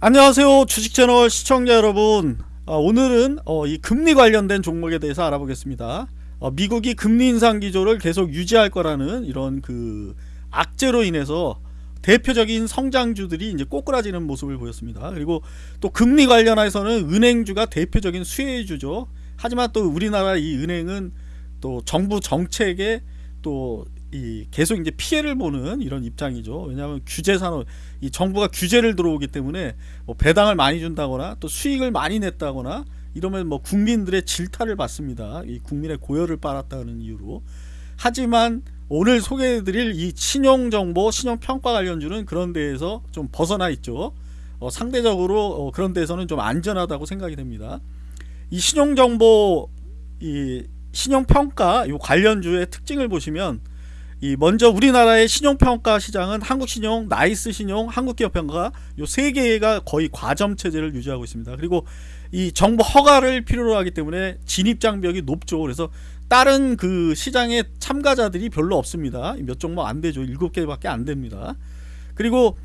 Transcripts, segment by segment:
안녕하세요. 주식채널 시청자 여러분. 어, 오늘은 어, 이 금리 관련된 종목에 대해서 알아보겠습니다. 어, 미국이 금리 인상 기조를 계속 유지할 거라는 이런 그 악재로 인해서 대표적인 성장주들이 이제 꼬꾸라지는 모습을 보였습니다. 그리고 또 금리 관련해서는 은행주가 대표적인 수혜주죠. 하지만 또 우리나라 이 은행은 또 정부 정책에 또 이 계속 이제 피해를 보는 이런 입장이죠. 왜냐하면 규제 산업, 이 정부가 규제를 들어오기 때문에 뭐 배당을 많이 준다거나 또 수익을 많이 냈다거나 이러면 뭐 국민들의 질타를 받습니다. 이 국민의 고열을 빨았다는 이유로. 하지만 오늘 소개해드릴 이 신용정보, 신용평가 관련주는 그런 데에서 좀 벗어나 있죠. 어, 상대적으로 어, 그런 데에서는 좀 안전하다고 생각이 됩니다. 이 신용정보, 이 신용평가 요 관련주의 특징을 보시면 이 먼저 우리나라의 신용평가 시장은 한국신용, 나이스신용, 한국기업평가 요 세 개가 거의 과점 체제를 유지하고 있습니다. 그리고 이 정부 허가를 필요로 하기 때문에 진입 장벽이 높죠. 그래서 다른 그 시장의 참가자들이 별로 없습니다. 몇 종목 안 되죠. 일곱 개밖에 안 됩니다. 그리고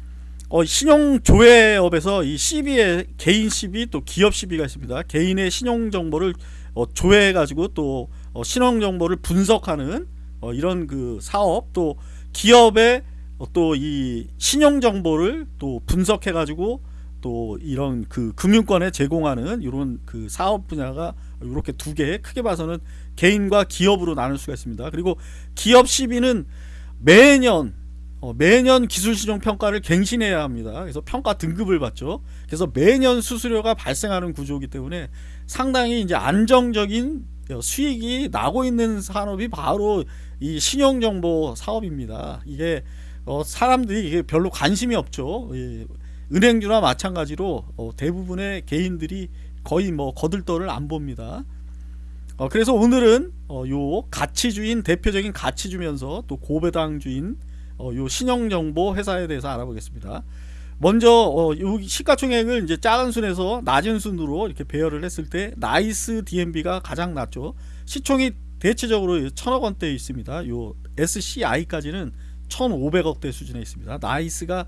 어, 신용조회업에서 이 CB에 개인 CB 또 기업 CB가 있습니다. 개인의 신용 정보를 어, 조회해 가지고 또 어, 신용 정보를 분석하는 어, 이런 그 사업 또 기업의 어, 또이 신용 정보를 또 분석해 가지고 또 이런 그 금융권에 제공하는 이런 그 사업 분야가 이렇게 두 개 크게 봐서는 개인과 기업으로 나눌 수가 있습니다. 그리고 기업 시비는 매년 어, 매년 기술신용 평가를 갱신해야 합니다. 그래서 평가 등급을 받죠. 그래서 매년 수수료가 발생하는 구조이기 때문에 상당히 이제 안정적인 수익이 나고 있는 산업이 바로 이 신용정보 사업입니다. 이게 어 사람들이 이게 별로 관심이 없죠. 예, 은행주나 마찬가지로 어 대부분의 개인들이 거의 뭐 거들떠를 안 봅니다. 어 그래서 오늘은 어요 가치주인 대표적인 가치주면서 또 고배당주인 어요 신용정보 회사에 대해서 알아보겠습니다. 먼저 어, 시가총액을 이제 작은 순에서 낮은 순으로 이렇게 배열을 했을 때 나이스 DNB가 가장 낮죠. 시총이 대체적으로 천억 원대에 있습니다. 요 SCI까지는 1,500억대 수준에 있습니다. 나이스가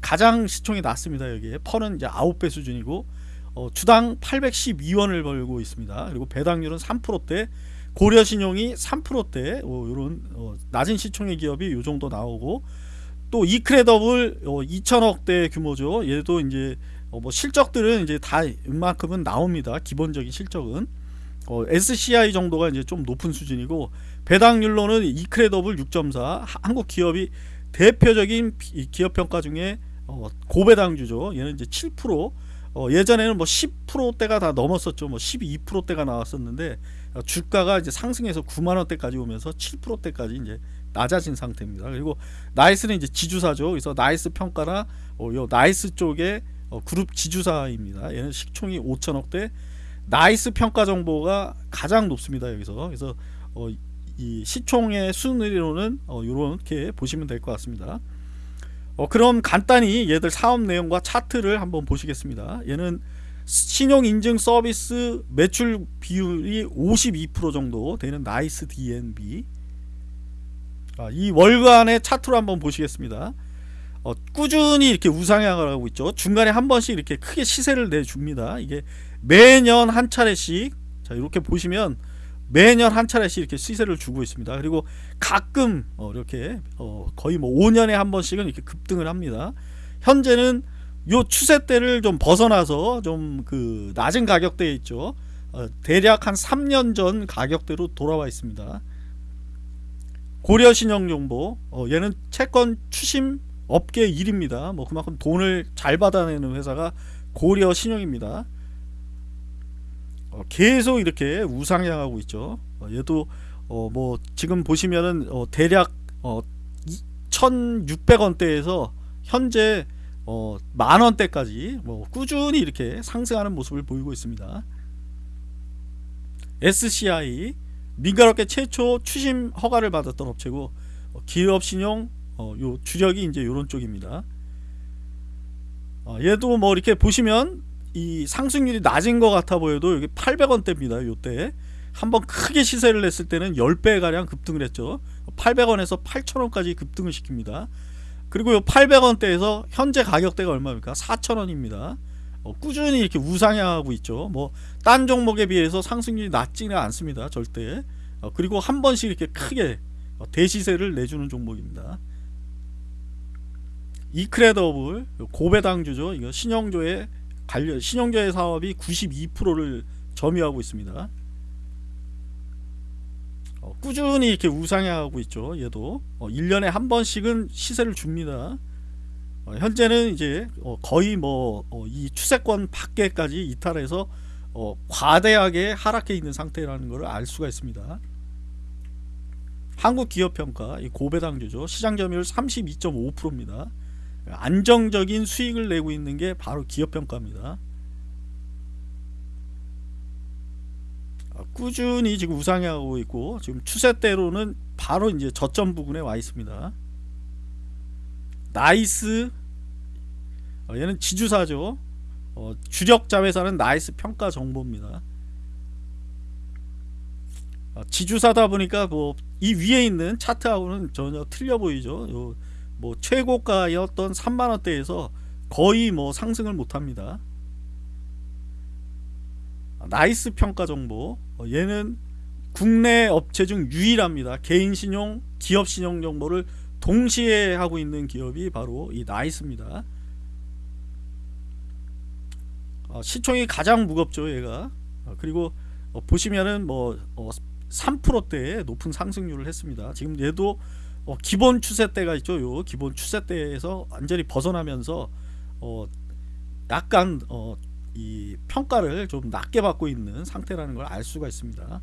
가장 시총이 낮습니다. 여기에 PER은 이제 9배 수준이고 어, 주당 812원을 벌고 있습니다. 그리고 배당률은 3%대 고려신용이 3%대 어, 이런 어, 낮은 시총의 기업이 요 정도 나오고 또 이크레더블 어, 2천억대 규모죠. 얘도 이제 어, 뭐 실적들은 이제 다 이만큼은 나옵니다. 기본적인 실적은 어, SCI 정도가 이제 좀 높은 수준이고 배당률로는 이크레더블 6.4 한국 기업이 대표적인 기업 평가 중에 어, 고배당주죠. 얘는 이제 7% 어, 예전에는 뭐 10%대가 다 넘었었죠. 뭐 12%대가 나왔었는데 어, 주가가 이제 상승해서 9만 원대까지 오면서 7%대까지 이제 낮아진 상태입니다. 그리고 나이스는 이제 지주사죠. 그래서 나이스 평가나 어, 요 나이스 쪽에 어, 그룹 지주사입니다. 얘는 시총이 5천억대. 나이스 평가 정보가 가장 높습니다. 여기서 그래서 어, 이 시총의 순위로는 어, 이렇게 보시면 될 것 같습니다. 어, 그럼 간단히 얘들 사업 내용과 차트를 한번 보시겠습니다. 얘는 신용 인증 서비스 매출 비율이 52% 정도 되는 나이스 DNB 아, 이 월간의 차트로 한번 보시겠습니다. 어, 꾸준히 이렇게 우상향을 하고 있죠. 중간에 한 번씩 이렇게 크게 시세를 내줍니다. 이게 매년 한 차례씩 자 이렇게 보시면 매년 한 차례씩 이렇게 시세를 주고 있습니다. 그리고 가끔 어, 이렇게 어, 거의 뭐 5년에 한 번씩은 이렇게 급등을 합니다. 현재는 요 추세대를 좀 벗어나서 좀 그 낮은 가격대에 있죠. 어, 대략 한 3년 전 가격대로 돌아와 있습니다. 고려신용정보 어, 얘는 채권 추심 업계 1입니다. 뭐 그만큼 돈을 잘 받아내는 회사가 고려신용입니다. 어, 계속 이렇게 우상향하고 있죠. 어, 얘도 어, 뭐 지금 보시면은 어, 대략 1,600원대에서 현재 만원대까지 뭐 꾸준히 이렇게 상승하는 모습을 보이고 있습니다. SCI 민간업계 최초 추심 허가를 받았던 업체고 기업신용 요 주력이 이제 요런 쪽입니다. 얘도 뭐 이렇게 보시면 이 상승률이 낮은 것 같아 보여도 여기 800원대입니다. 요때 한번 크게 시세를 냈을 때는 10배 가량 급등을 했죠. 800원에서 8,000원까지 급등을 시킵니다. 그리고 요 800원대에서 현재 가격대가 얼마입니까? 4,000원입니다. 어, 꾸준히 이렇게 우상향하고 있죠. 뭐 딴 종목에 비해서 상승률이 낮지는 않습니다. 절대. 어, 그리고 한 번씩 이렇게 크게 어, 대시세를 내주는 종목입니다. 이크레더블 고배당주죠. 이거 신영조의 관련 신영조의 사업이 92%를 점유하고 있습니다. 어, 꾸준히 이렇게 우상향하고 있죠. 얘도 어, 1년에 한 번씩은 시세를 줍니다. 어, 현재는 이제 어, 거의 뭐 이 추세권 밖에까지 이탈해서 어, 과대하게 하락해 있는 상태라는 것을 알 수가 있습니다. 한국기업평가 이 고배당주죠. 시장 점유율 32.5%입니다. 안정적인 수익을 내고 있는 게 바로 기업평가입니다. 아, 꾸준히 지금 우상향하고 있고 지금 추세대로는 바로 이제 저점 부근에 와 있습니다. 나이스 어, 얘는 지주사죠. 어, 주력 자회사는 나이스 평가 정보입니다. 어, 지주사다 보니까 뭐 이 위에 있는 차트하고는 전혀 틀려 보이죠. 요, 뭐 최고가였던 3만 원대에서 거의 뭐 상승을 못 합니다. 나이스 평가 정보 어, 얘는 국내 업체 중 유일합니다. 개인 신용, 기업 신용 정보를 동시에 하고 있는 기업이 바로 이 나이스입니다. 어, 시총이 가장 무겁죠, 얘가. 어, 그리고 어, 보시면은 뭐 3%대의 높은 상승률을 했습니다. 지금 얘도 어, 기본 추세대가 있죠. 요 기본 추세대에서 완전히 벗어나면서 어, 약간 어, 이 평가를 좀 낮게 받고 있는 상태라는 걸 알 수가 있습니다.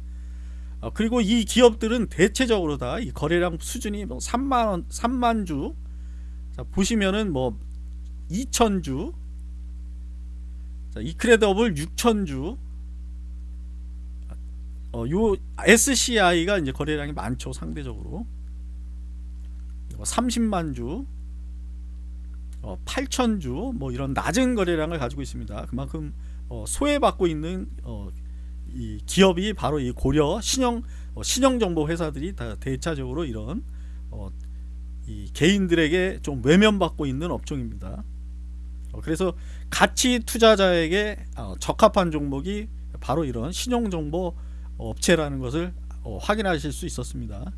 어, 그리고 이 기업들은 대체적으로 다 이 거래량 수준이 뭐 3만 원, 3만 주. 자, 보시면은 뭐 2천 주. 자, 이크레더블 6천 주. 어, 요 SCI가 이제 거래량이 많죠, 상대적으로. 30만 주. 어, 8천 주. 뭐 이런 낮은 거래량을 가지고 있습니다. 그만큼 어, 소외받고 있는 어, 이 기업이 바로 이 고려 신형 어, 신형 정보 회사들이 다 대차적으로 이런 어, 이 개인들에게 좀 외면받고 있는 업종입니다. 어, 그래서 가치 투자자에게 어, 적합한 종목이 바로 이런 신용 정보 업체라는 것을 어, 확인하실 수 있었습니다.